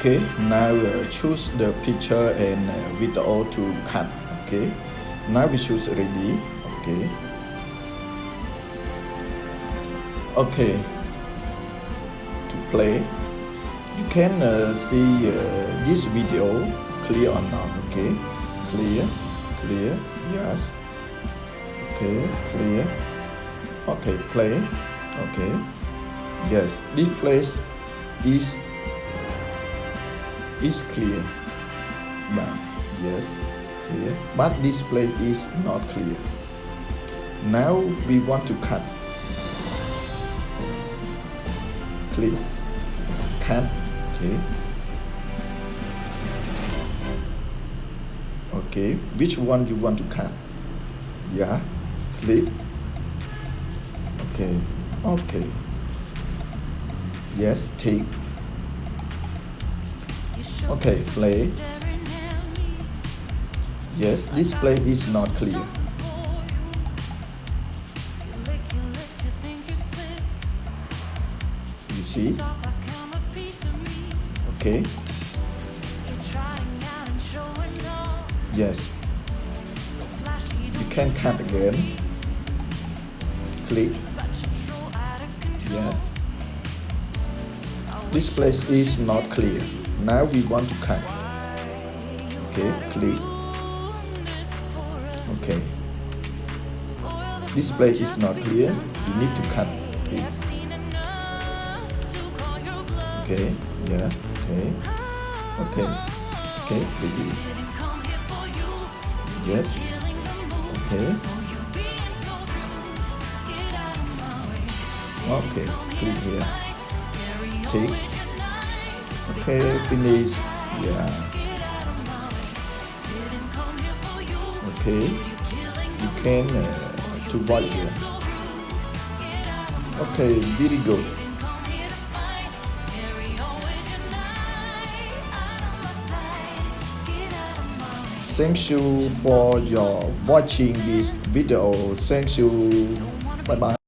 Okay, now uh, choose the picture and uh, video to cut. Okay, now we choose ready. Okay. Okay. To play, you can uh, see uh, this video clear or not. Okay, clear, clear. Yes. Okay, clear. Okay, play. Okay. Yes, this place is is clear. But yes, clear. But this place is not clear. Now we want to cut. Click. Cut. Okay. Okay. Which one you want to cut? Yeah. Click. Okay. Okay. Yes, take. Okay, play. Yes, this play is not clear. You see? Okay. Yes. You can cut again. Click. Yeah. This place is not clear. Now we want to cut. Okay, click. Okay. This place is not clear. We need to cut it. Okay, yeah, okay. Okay. Okay, ready. Yes. Okay. Okay, click here. Take. Okay, finish. Yeah. Okay. You can uh, to white here. Okay, very good. Thank you for your watching this video. Thank you. Bye bye.